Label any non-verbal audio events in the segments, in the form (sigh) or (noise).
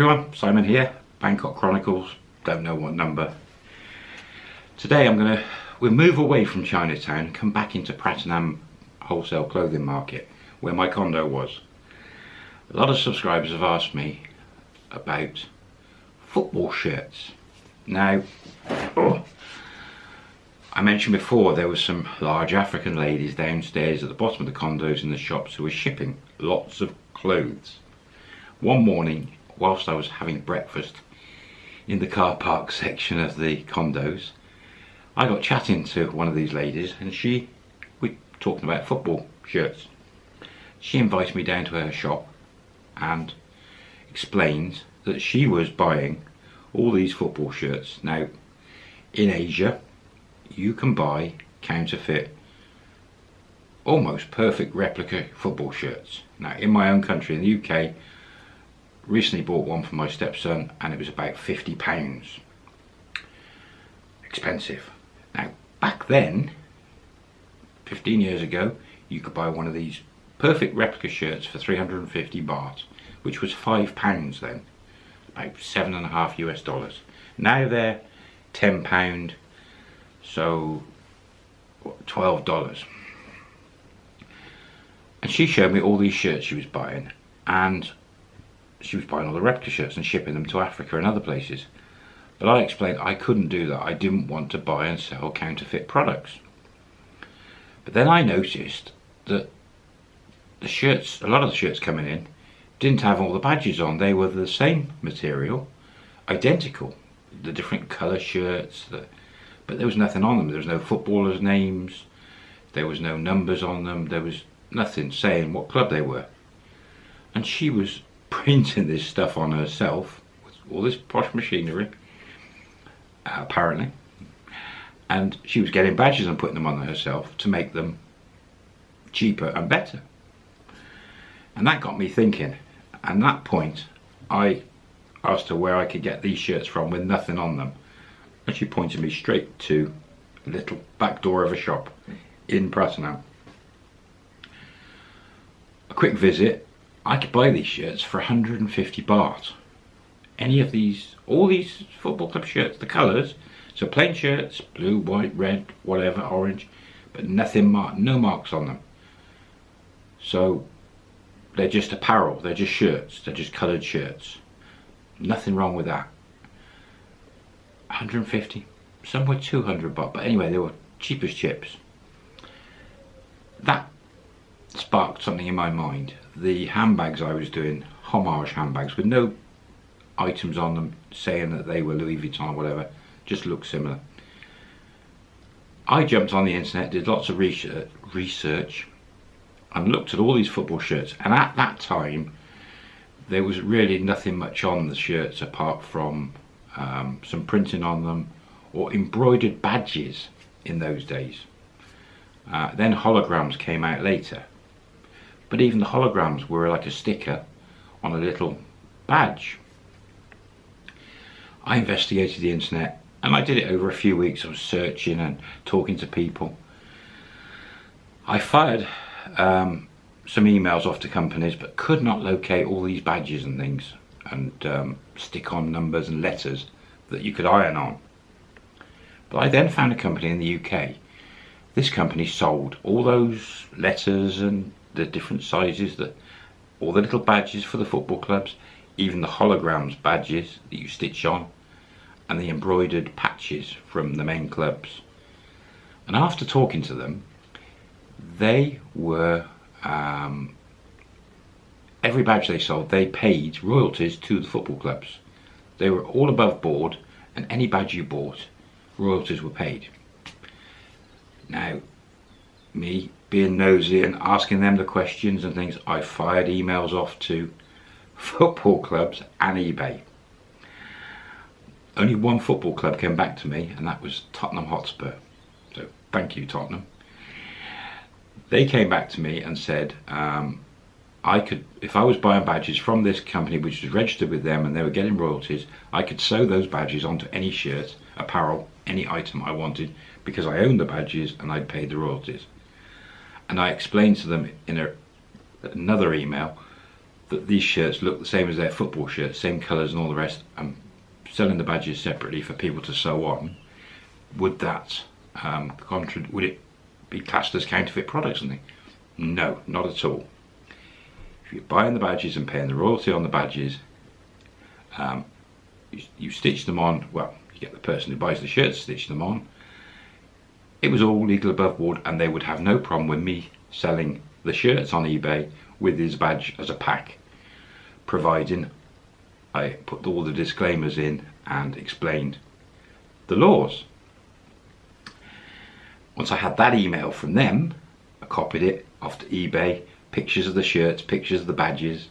everyone, Simon here, Bangkok Chronicles, don't know what number. Today I'm going to, we'll move away from Chinatown and come back into Pratunam Wholesale Clothing Market, where my condo was. A lot of subscribers have asked me about football shirts. Now, oh, I mentioned before there were some large African ladies downstairs at the bottom of the condos in the shops who were shipping lots of clothes. One morning whilst I was having breakfast in the car park (laughs) section of the condos, I got chatting to one of these ladies and she, we talking about football shirts. She invited me down to her shop and explained that she was buying all these football shirts. Now, in Asia, you can buy counterfeit, almost perfect replica football shirts. Now, in my own country, in the UK, recently bought one for my stepson and it was about 50 pounds. Expensive. Now back then 15 years ago you could buy one of these perfect replica shirts for 350 baht which was five pounds then about seven and a half US dollars. Now they're 10 pound so 12 dollars. And she showed me all these shirts she was buying and she was buying all the replica shirts and shipping them to Africa and other places. But I explained I couldn't do that. I didn't want to buy and sell counterfeit products. But then I noticed that the shirts, a lot of the shirts coming in, didn't have all the badges on. They were the same material, identical. The different colour shirts, the, but there was nothing on them. There was no footballers' names. There was no numbers on them. There was nothing saying what club they were. And she was printing this stuff on herself with all this posh machinery apparently. And she was getting badges and putting them on herself to make them cheaper and better. And that got me thinking. And that point I asked her where I could get these shirts from with nothing on them. And she pointed me straight to a little back door of a shop in Pratunam a quick visit I could buy these shirts for 150 baht. Any of these, all these football club shirts, the colours, so plain shirts, blue, white, red, whatever, orange, but nothing marked, no marks on them. So they're just apparel, they're just shirts, they're just coloured shirts. Nothing wrong with that. 150, some were 200 baht, but anyway, they were cheapest chips. That sparked something in my mind. The handbags I was doing, homage handbags with no items on them saying that they were Louis Vuitton or whatever, just looked similar. I jumped on the internet, did lots of research, and looked at all these football shirts and at that time there was really nothing much on the shirts apart from um, some printing on them or embroidered badges in those days. Uh, then holograms came out later but even the holograms were like a sticker on a little badge. I investigated the internet and I did it over a few weeks. I was searching and talking to people. I fired um, some emails off to companies but could not locate all these badges and things and um, stick on numbers and letters that you could iron on. But I then found a company in the UK. This company sold all those letters and the different sizes, that all the little badges for the football clubs, even the holograms badges that you stitch on, and the embroidered patches from the main clubs. And after talking to them, they were, um, every badge they sold, they paid royalties to the football clubs. They were all above board, and any badge you bought, royalties were paid. Now, me being nosy and asking them the questions and things, I fired emails off to (laughs) football clubs and eBay. Only one football club came back to me and that was Tottenham Hotspur. So thank you Tottenham. They came back to me and said um, I could, if I was buying badges from this company which was registered with them and they were getting royalties, I could sew those badges onto any shirt, apparel, any item I wanted because I owned the badges and I'd paid the royalties and I explained to them in a, another email that these shirts look the same as their football shirts, same colours and all the rest, I'm selling the badges separately for people to sew on, would that um, would it be classed as counterfeit products? And Something? No, not at all. If you're buying the badges and paying the royalty on the badges, um, you, you stitch them on. Well, you get the person who buys the shirts to stitch them on. It was all legal above board, and they would have no problem with me selling the shirts on eBay with his badge as a pack, providing I put all the disclaimers in and explained the laws. Once I had that email from them, I copied it off to eBay, pictures of the shirts, pictures of the badges.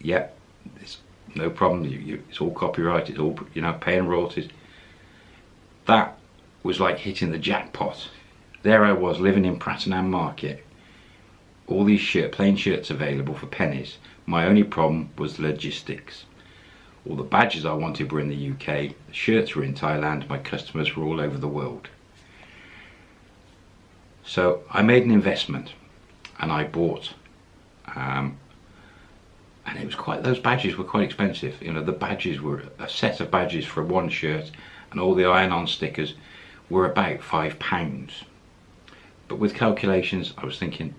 Yep, it's no problem. You, you, it's all copyright. It's all you know, paying royalties. That was like hitting the jackpot. There I was living in Pratunam Market. All these shirt, plain shirts available for pennies. My only problem was logistics. All the badges I wanted were in the UK, the shirts were in Thailand, my customers were all over the world. So I made an investment and I bought um, and it was quite those badges were quite expensive you know the badges were a set of badges for one shirt and all the iron-on stickers were about five pounds. But with calculations I was thinking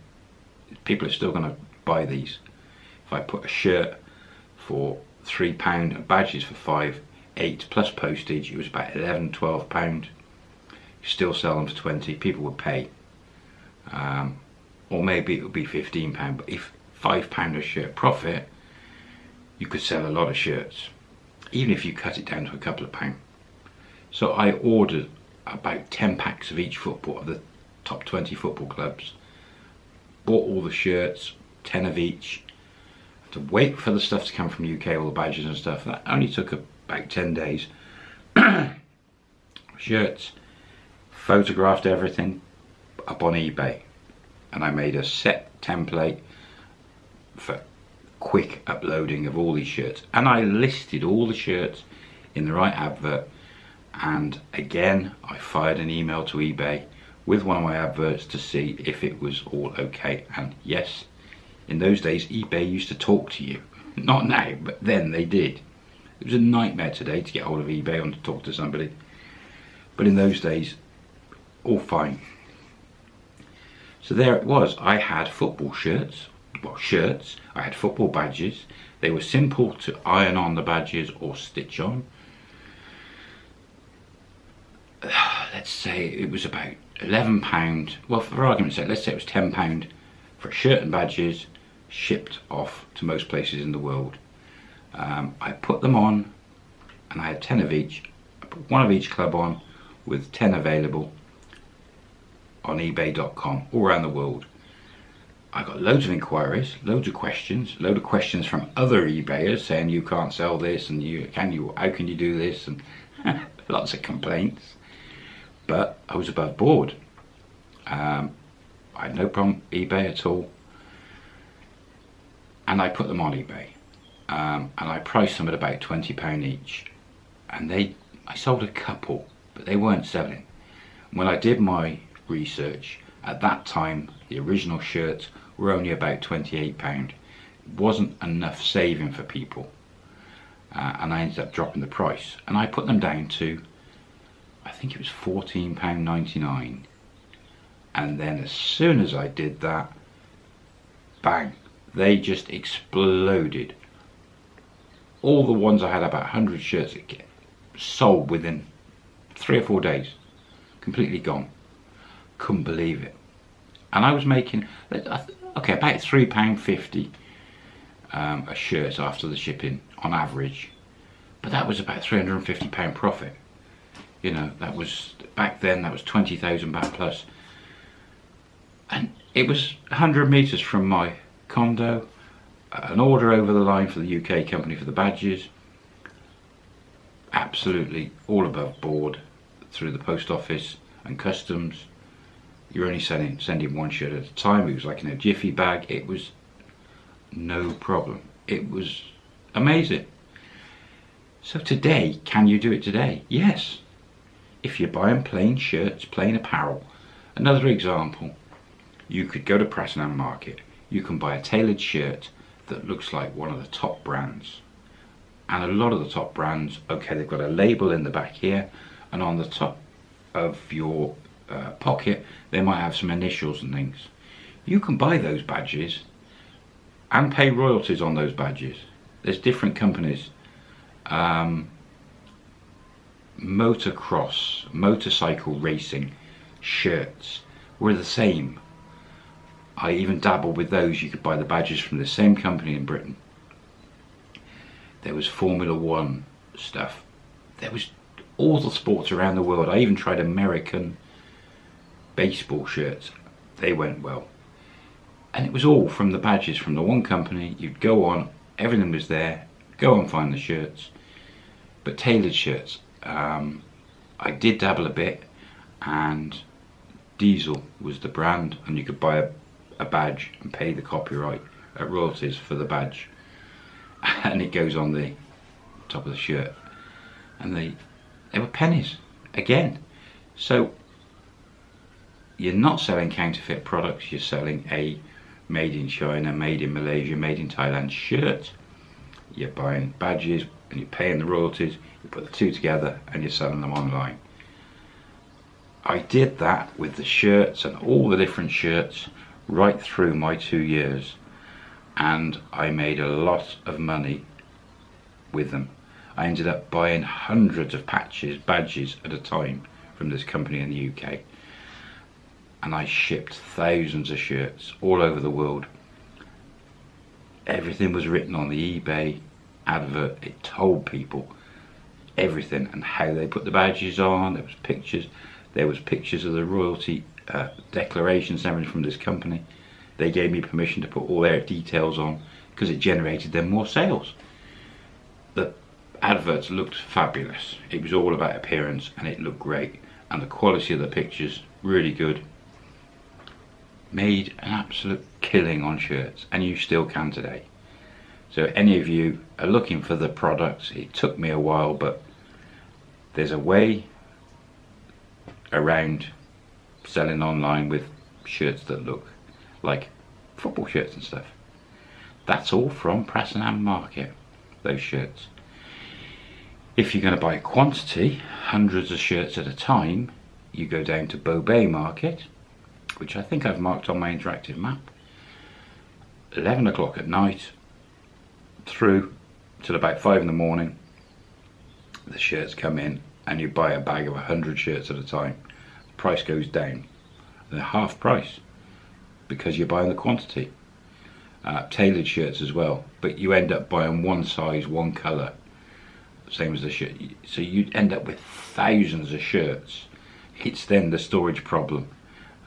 people are still going to buy these. If I put a shirt for three pound and badges for five eight plus postage it was about 11 12 pound. Still sell them for 20 people would pay. Um, or maybe it would be 15 pound but if five pound a shirt profit you could sell a lot of shirts even if you cut it down to a couple of pound. So I ordered about 10 packs of each football of the top 20 football clubs. Bought all the shirts 10 of each. To wait for the stuff to come from UK all the badges and stuff. That only took about 10 days. (coughs) Shirts photographed everything up on eBay. And I made a set template for quick uploading of all these shirts. And I listed all the shirts in the right advert and again I fired an email to eBay with one of my adverts to see if it was all okay. And yes in those days eBay used to talk to you. Not now but then they did. It was a nightmare today to get hold of eBay and to talk to somebody. But in those days all fine. So there it was. I had football shirts, well shirts, I had football badges. They were simple to iron on the badges or stitch on. (sighs) Let's say it was about £11, well for argument's sake, let's say it was £10 for a shirt and badges shipped off to most places in the world. Um, I put them on and I had 10 of each. I put one of each club on with 10 available on ebay.com all around the world. I got loads of inquiries, loads of questions, loads of questions from other eBayers saying you can't sell this and you can you how can you do this and (laughs) lots of complaints. But I was above board. Um, I had no problem eBay at all. And I put them on eBay. Um, and I priced them at about £20 each. And they I sold a couple, but they weren't selling. When I did my research. At that time, the original shirts were only about £28. It wasn't enough saving for people. Uh, and I ended up dropping the price. And I put them down to, think it was £14.99. And then as soon as I did that, bang, they just exploded. All the ones I had, about 100 shirts, sold within three or four days. Completely gone couldn't believe it. And I was making, okay, about £3.50 um, a shirt after the shipping on average. But that was about £350 profit. You know, that was, back then, that was 20,000 baht plus. And it was 100 metres from my condo, an order over the line for the UK company for the badges. Absolutely all above board through the post office and customs you're only sending, sending one shirt at a time. It was like in a jiffy bag. It was no problem. It was amazing. So today, can you do it today? Yes. If you're buying plain shirts, plain apparel. Another example, you could go to Pratunam Market. You can buy a tailored shirt that looks like one of the top brands. And a lot of the top brands, okay, they've got a label in the back here, and on the top of your uh, pocket, they might have some initials and things. You can buy those badges and pay royalties on those badges. There's different companies. Um, motocross, motorcycle racing shirts were the same. I even dabbled with those. You could buy the badges from the same company in Britain. There was Formula One stuff. There was all the sports around the world. I even tried American baseball shirts. They went well. And it was all from the badges from the one company. You'd go on, everything was there. Go and find the shirts. But tailored shirts, um, I did dabble a bit and Diesel was the brand and you could buy a, a badge and pay the copyright royalties for the badge. (laughs) And it goes on the top of the shirt. And they they were pennies again. So you're not selling counterfeit products you're selling a made in China made in Malaysia made in Thailand shirt. You're buying badges and you're paying the royalties you put the two together and you're selling them online I did that with the shirts and all the different shirts right through my two years and I made a lot of money with them. I ended up buying hundreds of patches, badges at a time from this company in the UK and I shipped thousands of shirts all over the world. Everything was written on the eBay advert. It told people everything and how they put the badges on. There was pictures. There was pictures of the royalty uh, declarations and from this company. They gave me permission to put all their details on because it generated them more sales. The adverts looked fabulous. It was all about appearance and it looked great. And the quality of the pictures, really good. Made an absolute killing on shirts and you still can today. So any of you are looking for the products, it took me a while but there's a way around selling online with shirts that look like football shirts and stuff. That's all from Pratunam Market, those shirts. If you're going to buy quantity, hundreds of shirts at a time, you go down to Bay Market, which I think I've marked on my interactive map. 11 o'clock at night, through till about 5 in the morning, the shirts come in and you buy a bag of 100 shirts at a time, the price goes down. They're half price because you're buying the quantity. Uh, tailored shirts as well, but you end up buying one size, one colour, same as the shirt. So you end up with thousands of shirts. It's then the storage problem.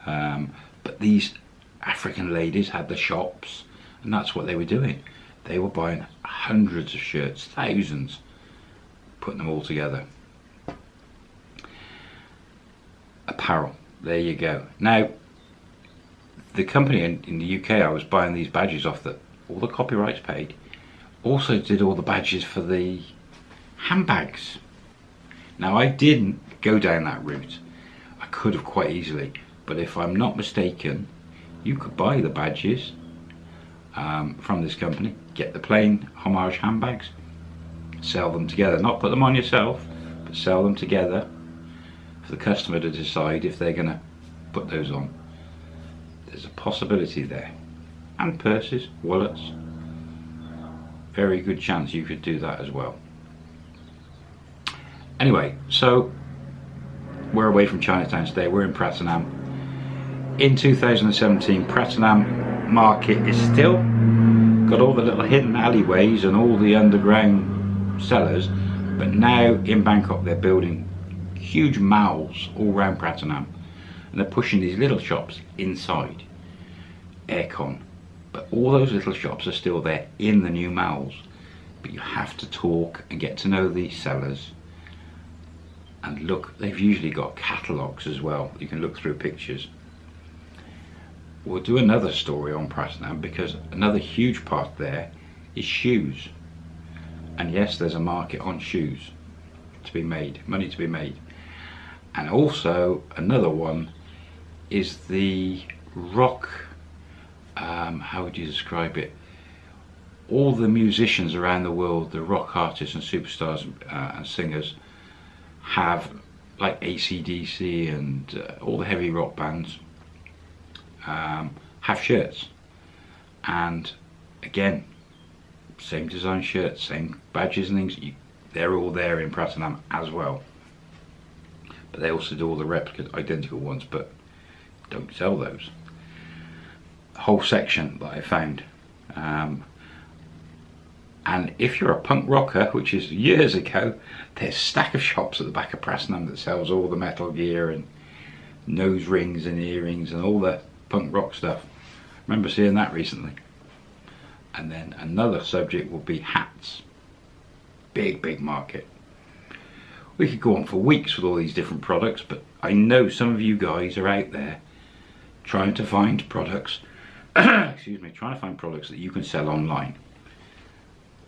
Um, but these African ladies had the shops, and that's what they were doing. They were buying hundreds of shirts, thousands, putting them all together apparel. There you go. Now, the company in, in the UK I was buying these badges off that all the copyrights paid also did all the badges for the handbags. Now I didn't go down that route. I could have quite easily, but if I'm not mistaken, you could buy the badges um, from this company, get the plain homage handbags, sell them together, not put them on yourself, but sell them together for the customer to decide if they're going to put those on. There's a possibility there. And purses, wallets. Very good chance you could do that as well. Anyway, so we're away from Chinatown today. We're in Pratunam. In 2017, Pratunam market is still got all the little hidden alleyways and all the underground cellars, but now in Bangkok they're building huge malls all around Pratunam and they're pushing these little shops inside aircon. But all those little shops are still there in the new malls. But you have to talk and get to know the sellers and look they've usually got catalogues as well. You can look through pictures. We'll do another story on Pratunam because another huge part there is shoes and yes there's a market on shoes to be made money to be made. And also another one is the rock um, how would you describe it? All the musicians around the world, the rock artists and superstars uh, and singers have like ACDC and uh, all the heavy rock bands um, have shirts. And again same design shirts same badges and things you, they're all there in Pratunam as well but they also do all the replicas identical ones but don't sell those whole section that I found um, and if you're a punk rocker, which is years ago, there's a stack of shops at the back of Pratunam that sells all the metal gear and nose rings and earrings and all the punk rock stuff. remember seeing that recently. And then another subject will be hats. Big, big market. We could go on for weeks with all these different products, but I know some of you guys are out there trying to find products, (clears throat) excuse me, trying to find products that you can sell online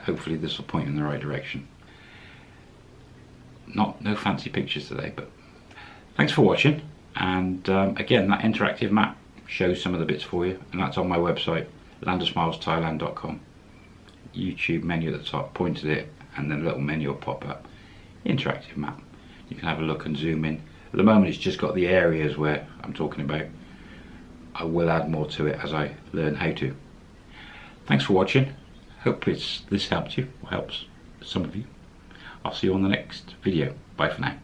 hopefully this will point in the right direction. Not no fancy pictures today, but thanks for watching. And um, again, that interactive map shows some of the bits for you, and that's on my website, landofsmilesthailand.com. YouTube menu at the top pointed it, and then a little menu will pop up. Interactive map. You can have a look and zoom in. At the moment, it's just got the areas where I'm talking about. I will add more to it as I learn how to. Thanks for watching Hope it's, this helped you, helps some of you. I'll see you on the next video. Bye for now.